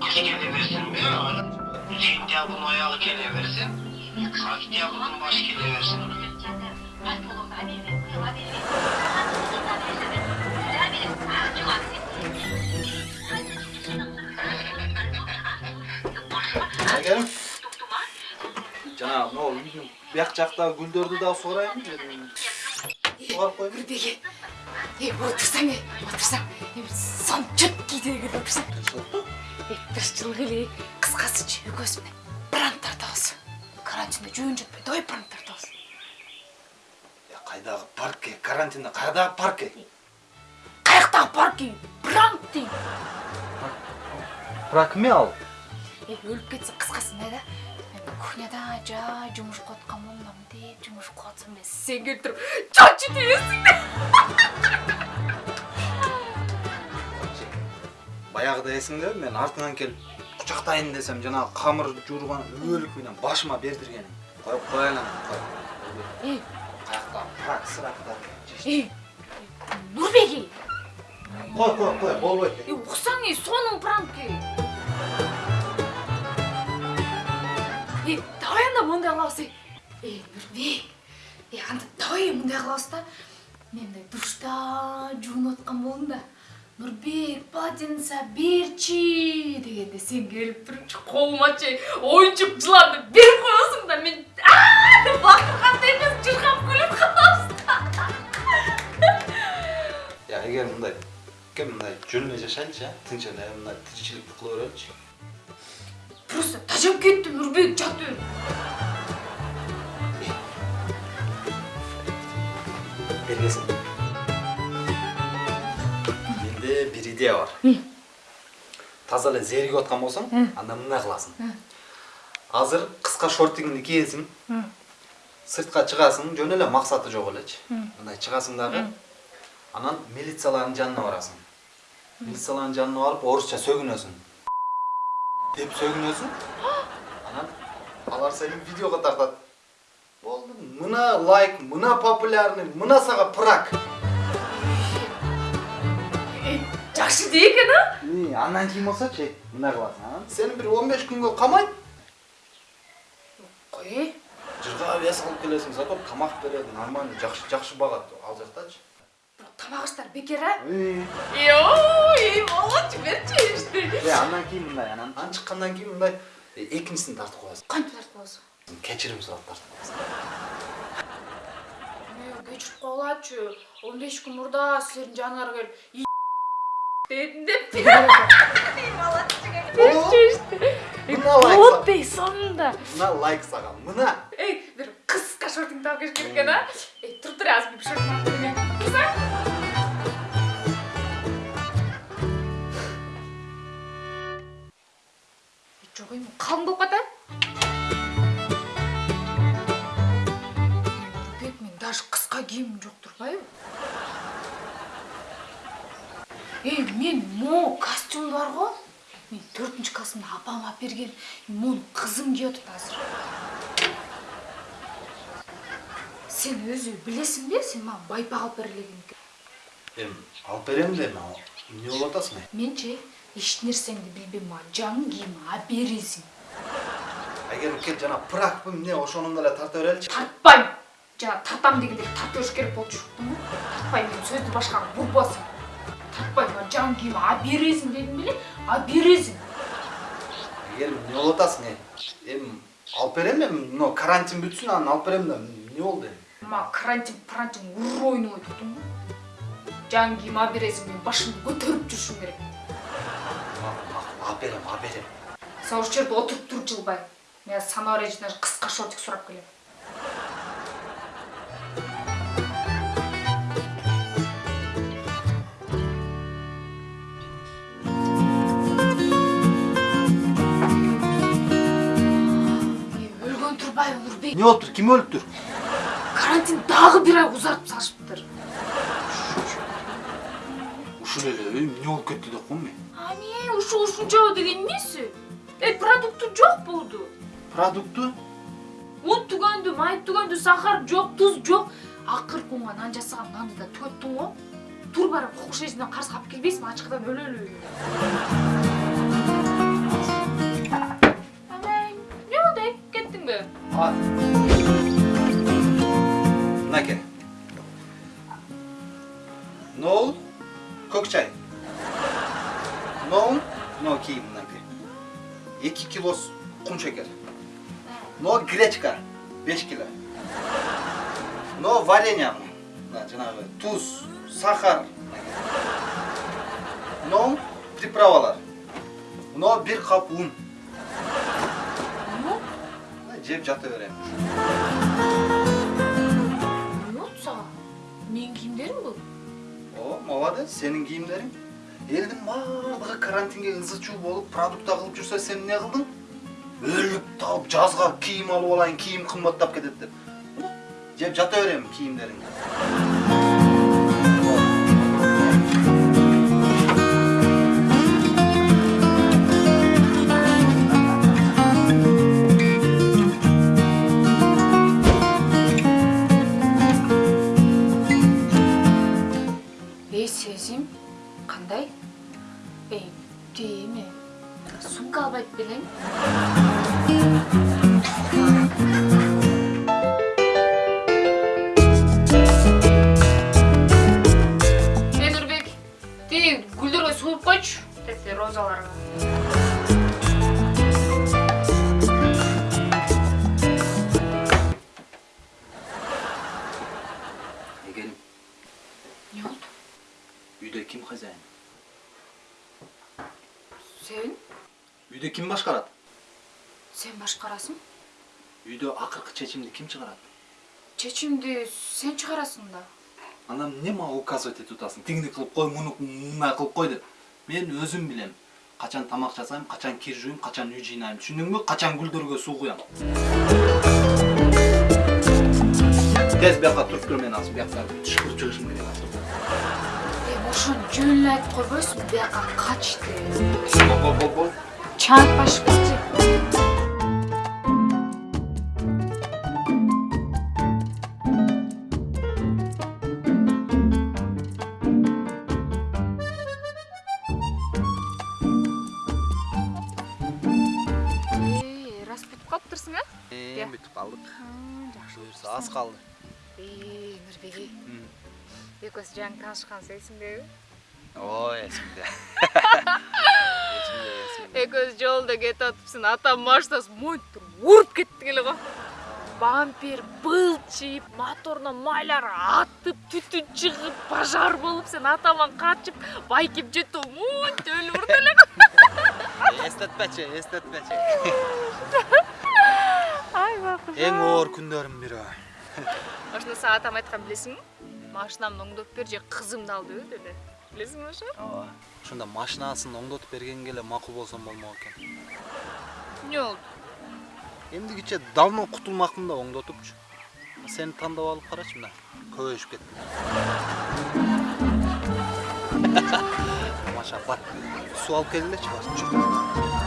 Kış geleversin mi? Sentyabın ayağı geleversin. Oktyabın baş geleversin. Әйгерім жаңағы мынау үйдің бияқ жақтағы гүлдерді да суарайын дедім Суарып қойып нұрбеке е отырсаң е отырсаң. Е сон четкий деген отырсаң. Е бір жылғы эле кыскасычы экөөбүз менен пранк тартабыз карантинде жөн жатпай давай пранк тартабыз қайдағы паркке? Карантинде қайдағы паркке? Каяктагы парки пранк дейм пранк эме ал е өлүп кетсе кыскасында да? мен кухняда жай жумуш кылып аткан болмам деп жумуш кылып атсам эле сен келип туруп да баяғыда есіңде мен артыңан келіп құшақтайын десем жаңағы қамыр жуырған өлік менен башыма қояйын қой е қаяқтағы пранк сырақта е нурбеке қой қой қой болбойт. Е уксаң е сонун пранки. Мындай кылабыз е е нурбек е анда давай мындай кылабыз да мен мындай душта жуунуп аткан болдум да. Нурбек полотенце берчи дегенде сен келип турупчу колумачы оюнчук жыланды берип коесуң да мен деп бакыргандай эмес чыркап күлүп калабыз я эгер мындай кем мындай а тынч эле мындай тиричиликти кыла береличи просто тажап кеттим нурбек жата бергесин менде бир идея бар таза эле зеригип аткан болсоң анда мындай кыласың азыр кыска шортигиңди кийесиң сыртка чыгасың жөн эле максаты жок элечи мындай чыгасың дагы анан милициялардын жанына барасың милициялардын жанына барып орусча сөгүнөсүң деп сөгүнөсүң анан алар сени видеого тартат болду мына лайк мына популярный мына сага прак жакшы идея экен а? И, андан кийин болсочу мындай кыласың анан сени бир он беш күнгө камайт кой э жырга вес алып келесиң зато тамак берет нормальный жакшы жакшы багат ал жактачы бирок тамак иштери бекер а? Берчи ишти Е, андан кийин мындай анан анан чыккандан кийин мындай э, экинчисин тартып коесуң кантип тартып аласың кечирим сурап тартып коесуң кечирип коелачы он беш күн мурда силердин жаныңарга келип дедим ишти мына лайк болот ей сонунда мына лайк сага мына эй бир кыска шортиңди алып келиш керек экен а эй туруп тур азыр бир шортиң турсаң жок эми калың болуп калат мен могу костюм бар го мен төртүнчү классымда апам алып берген мону кызым кийип атат азыр сен өзү билесиңби сен мага байпак алып элегин эми алып берем да эми ал эмне болуп атасың эми менчи эч нерсеңди билбейм мага жаңы кийим алып бересиң айгерим кел жана пракпы эмне ошону эле тарта береличи тартпайм жана тартам дегенде тарта бериш керек болчу тартпайм мен сөздү башкага бурбасың тартпайм мага жаңы кийим алып бересиң дедим беле алып бересиң айгерим эмне болуп атасың эми алып берем эми мына карантин бүтсүн анан алып берем да эмне болду эми мага карантин парантин ур ойнобойт уктуңбу жаңы кийим алып бересиң мен башымды көтөрүп жүрүшүм керек алып берем алып берем жерде отуруп тур жылбай мен эжиден кыска шортик сурап келем өлгөн турбайбы нурбек эмне болуптур ким өлүптүр карантин дагы бир ай узартып салышыптыр ушул эле эмне болуп кетти деп коем мен ане ушу ушунчабы деген эмеси э продукты жок болду продукты un түгөндү май түгөндү сахар жок туз жок акыркы уңга нан жасаган нанды да төттүң го тур барып кокуш эжинден карыз калып келбейсиңби ачкыдан өлөлү Nol, kök çay. Nol, no ki mınaker. 2 kilo kum şeker. No гречка, 5 kilo. No варенье, жанагы туз, сахар. No приправалар. No bir kap un. Жеп жата беремін. эмне болду сага менин кийимдерим бул О, молодец, сенің киімдерің. Елдің барлығы карантинге ызы болып продукта қылып жүрсе сен не қылдың? Өліп талып жазға киім алып алайын, киім қымбаттап кетеді деп. Жеп жата беремін киімдеріңді. Sumkalbet Bilim. Nedir bek? Değil, güldür ve soğuk koç. Testi rozalarına. Сен башкарасың Үйде ақырқы чечимди кім шығарады? чечимди сен чыгарасың да Анам не мага указывать етіп атасың? Тигини кылып кой, муну мындай кылып кой деп. Мен өзім білем. Качан тамак жасайм, качан кир жууйм, качан үй жыйнайм. Түшүндүңбү? Качан гүлдөргө суу куям. Тез бияка туруп тур мен азыр бияка түшкүрүп чыгышым керек азыр. ошону жөн эле айтып койбойсуңбу бияка кач деп чаап башып Калдык. жакшы Буюрса аз калды. эй нурбеги экөөбүз жаңы таанышканбыз эсиңдеби Ой, эсимде. Эсимде, эсимде. экөөбүз жолдо кетип атыпсың атам машинасы монтип уруп кетти эле го бампер былчыйып моторунан майлар атып түтүн чыгып пожар болуп сен атаман качып байкеп жетип монтип өлүп урду эле Эстетпечи, эстетпечи. ай оор күндөрүм бири. ошондо сага атам айткан билесиңби машинамды оңдоп бер же кызымды ал деп эле билесиңби ошо Ооба. Ошондо машинасын оңдотуп бергенге эле макул болсом болмок экен. эмне болду Эмдигиче давно кутулмакмын да оңдотупчу. Сени тандап алып карачы мына. Көбөйүшүп кеттим. Маша, бар. Суу алып келгилечи.